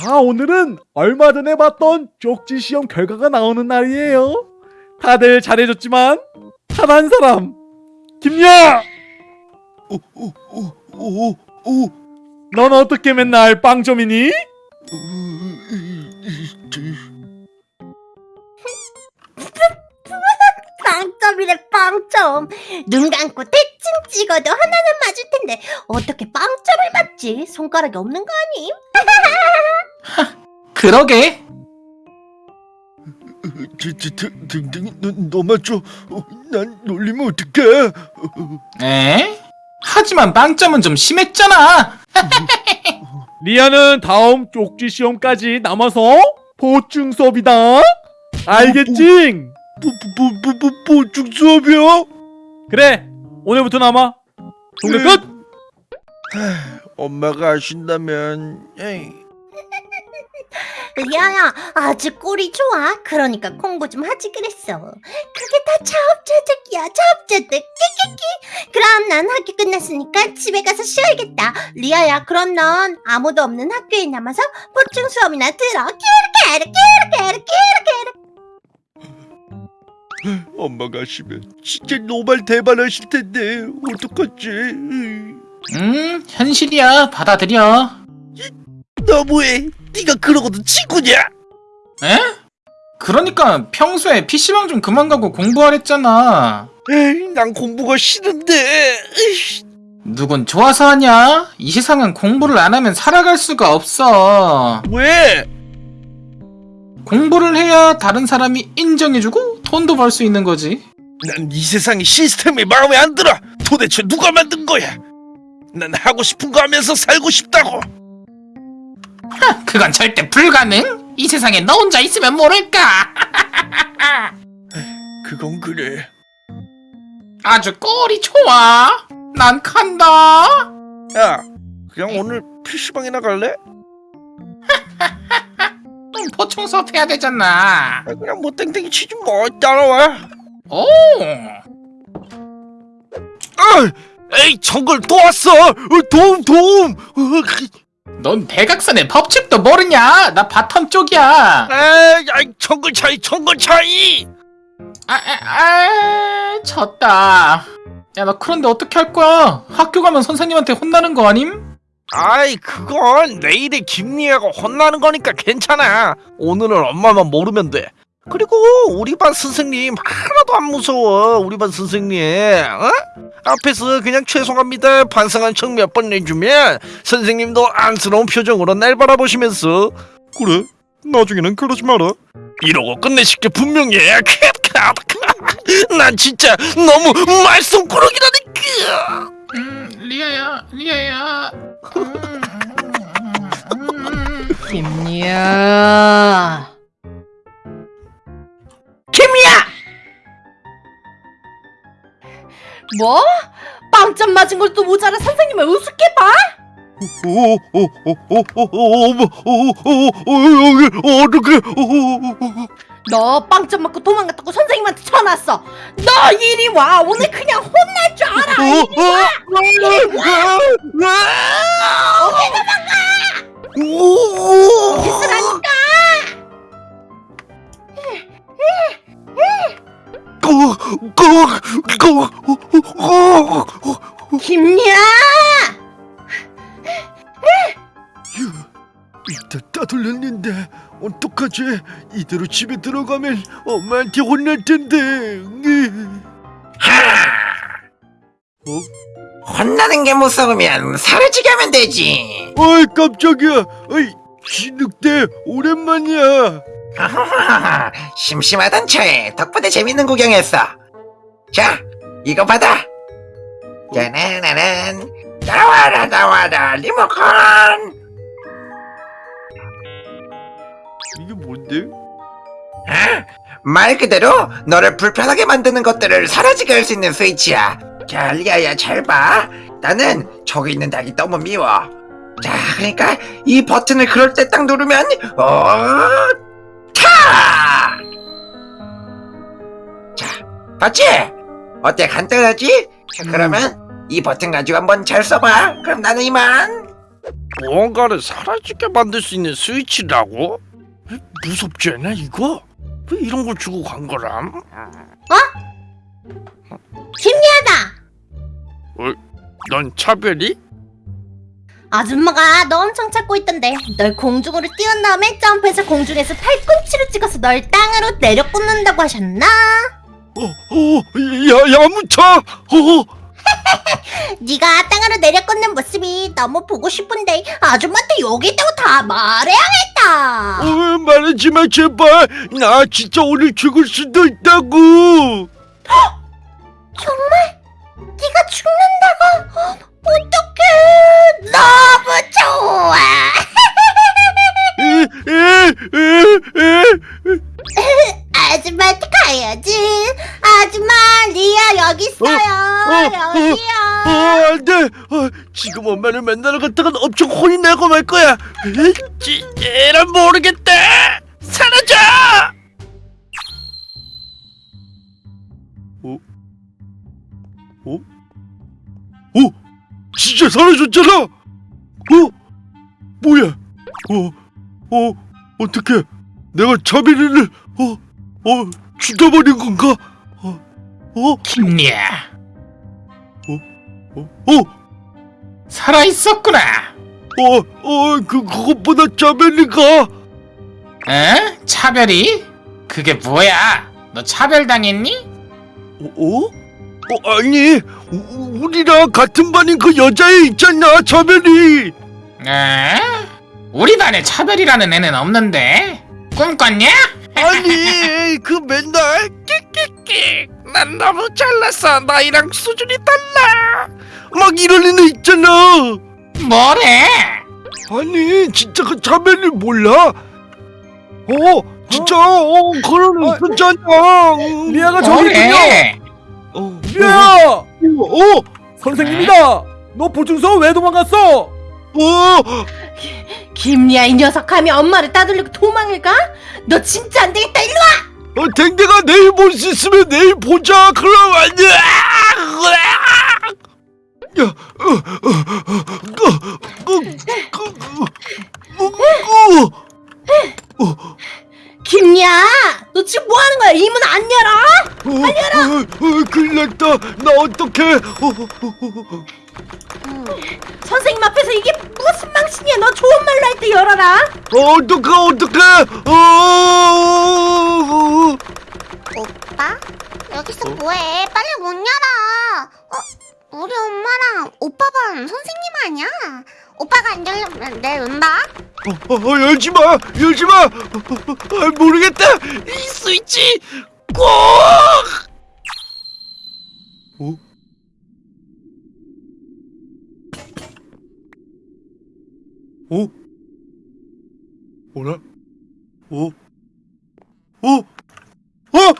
자, 오늘은 얼마 전에 봤던 쪽지 시험 결과가 나오는 날이에요. 다들 잘해줬지만 단 한 사람 김야! 넌 어떻게 맨날 빵점이니? 빵점이래 빵점 눈 감고 대충 찍어도 하나는 맞을 텐데 어떻게 빵점을 맞지 손가락이 없는 거 아님? 그러게 등등이 너, 너 맞죠? 어, 난 놀리면 어떡해? 에? 하지만 빵점은 좀 심했잖아 리아는 다음 쪽지 시험까지 남아서 보충 수업이다. 알겠지? 보충 수업이야? 그래, 오늘부터 남아. 동네 끝! 엄마가 아신다면 에이. 리아야 아주 꼴이 좋아. 그러니까 공부 좀 하지 그랬어. 그게 다 자업자득이야. 자업자득. 끼끼끼 그럼 난 학교 끝났으니까 집에 가서 쉬어야겠다. 리아야 그럼 넌 아무도 없는 학교에 남아서 보충 수업이나 들어. 끼르끼르 끼르끼르 끼르끼르. 엄마가 아시면 진짜 노발 대발하실 텐데 어떡하지? 음 현실이야. 받아들여. 너무해. 네가 그러고도 친구냐? 에? 그러니까 평소에 PC방 좀 그만 가고 공부하랬잖아 에이, 난 공부가 싫은데. 에이씨. 누군 좋아서 하냐? 이 세상은 공부를 안 하면 살아갈 수가 없어 왜? 공부를 해야 다른 사람이 인정해주고 돈도 벌 수 있는 거지 난 이 세상의 시스템이 마음에 안 들어. 도대체 누가 만든 거야? 난 하고 싶은 거 하면서 살고 싶다고. 그건 절대 불가능 이 세상에 너 혼자 있으면 모를까 그건 그래. 아주 꼴이 좋아 난 간다 야, 그냥 오늘 PC방이나 갈래? 좀 보충 수업 해야 되잖아 아, 그냥 뭐 땡땡이 치지 뭐 따라와. 오 아, 에이 정글 또 왔어. 어, 도움 도움. 넌 대각선의 법칙도 모르냐? 나 bottom 쪽이야. 에이, 아이, 정글 차이 정글 차이. 아, 아, 아, 졌다. 야, 나 그런데 어떻게 할 거야? 학교 가면 선생님한테 혼나는 거 아님? 아이 그건 내일에 김리아가 혼나는 거니까 괜찮아. 오늘은 엄마만 모르면 돼. 그리고 우리 반 선생님 하나도 안 무서워. 우리 반 선생님. 어? 앞에서 그냥 죄송합니다 반성한 척 몇 번 내주면 선생님도 안쓰러운 표정으로 날 바라보시면서 그래 나중에는 그러지 마라 이러고 끝내실 게 분명해 난 진짜 너무 말썽꾸러기라니까 음, 리아야, 리아야. 김리야 김리아 뭐? 빵점 맞은 걸 또 모자라 선생님을 우습게 봐? 어떻게 너 빵점 맞고 도망갔다고 선생님한테 전화 왔어 너 이리 와 오늘 그냥 혼날 줄 알아 있으라니까 김리야 일단 따돌렸는데 어떡하지? 이대로 집에 들어가면 엄마한테 혼날 텐데. 혼나는 게 무서우면 사라지게 하면 되지. 어이 깜짝이야. 어이 진흙대 오랜만이야. 심심하던 차에 덕분에 재밌는 구경했어. 자, 이거 받아. 짜라라란. 나와라 나와라 리모컨. 이게 뭔데? 아, 말 그대로 너를 불편하게 만드는 것들을 사라지게 할 수 있는 스위치야. 자, 리아야 잘 봐. 나는 저기 있는 닭이 너무 미워. 자, 그러니까 이 버튼을 그럴 때 딱 누르면 어, 타! 자, 봤지? 어때 간단하지? 자, 그러면 이 버튼 가지고 한번 잘 써봐. 그럼 나는 이만. 무언가를 사라지게 만들 수 있는 스위치라고? 에, 무섭지 않아 이거? 왜 이런 걸 주고 간 거람? 김리아다. 넌 차별이? 아줌마가 너 엄청 찾고 있던데 널 공중으로 띄운 다음에 점프해서 공중에서 팔꿈치를 찍어서 널 땅으로 내려 꽂는다고 하셨나? 어, 어, 야, 야무차! 어, 네가 땅으로 내려 꽂는 모습이 너무 보고 싶은데 아줌마한테 여기 있다고 다 말해야겠다. 어, 말하지 마, 제발! 나 진짜 오늘 죽을 수도 있다고! 어, 어. 여기요. 어, 안 돼! 어, 지금 엄마를 만나러 갔다가 엄청 혼이 나고 말 거야! 에, 지, 에란 모르겠다! 사라져! 어? 어? 어? 진짜 사라졌잖아! 어? 뭐야? 어? 어? 어떻게? 내가 자비리를 어? 어? 죽여버린 건가? 어? 어? 김리야 어? 어? 살아있었구나 어, 어, 그, 그것보다 자벨리가, 에? 차별이? 그게 뭐야 너 차별당했니? 어, 어? 어, 아니, 우, 우리랑 같은 반인 그 여자애 있잖아, 자벨리. 에? 우리 반에 차별이라는 애는 없는데 꿈꿨냐? 아니, 그 맨날, 끽끽끽. 난 너무 잘났어. 나이랑 수준이 달라. 막 이런 애는 있잖아. 뭐래? 아니, 진짜 그 자벨리 몰라? 어, 진짜, 어, 그런 애 어, 있었잖아. 리아가 저기 있군요. 뭐래? 어, 리아야! 어, 어, 선생님이다! 너 보증서 왜 도망갔어? 어, 김리아 이 녀석 하면 엄마를 따돌리고 도망을 가? 너 진짜 안 되겠다 일로 와! 어, 댕댕아 내일 볼 수 있으면 내일 보자. 그럼 안 돼. 야, 어, 어, 어, 어, 어, 어, 어, 김리아 너 지금 뭐 하는 거야? 이 문 안 열어? 어, 어, 어, 큰일 났다. 나 어떡해. 어, 어, 어, 어. 선생님 앞에서 이게 무슨 망신이야 너 좋은 말로 할 때 열어라 어, 어떡해, 어떡해. 어, 어, 오빠? 여기서 뭐해? 빨리 문 열어. 어? 우리 엄마랑 오빠 반 선생님 아니야? 오빠가 안 열면 내 은다? 어, 어, 열지 마, 열지 마. 어, 어, 어, 모르겠다. 이 스위치 꼭. 어? 어? 뭐라? 어? 어? 어?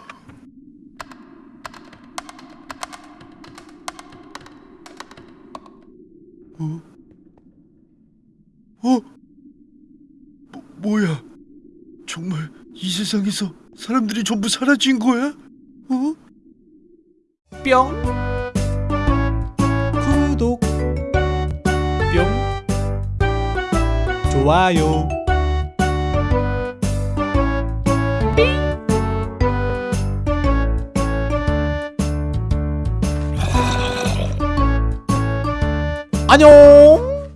어? 어? 뭐, 뭐야? 정말 이 세상에서 사람들이 전부 사라진 거야? 어? 뿅. 구독. 뿅. 좋아요. 안녕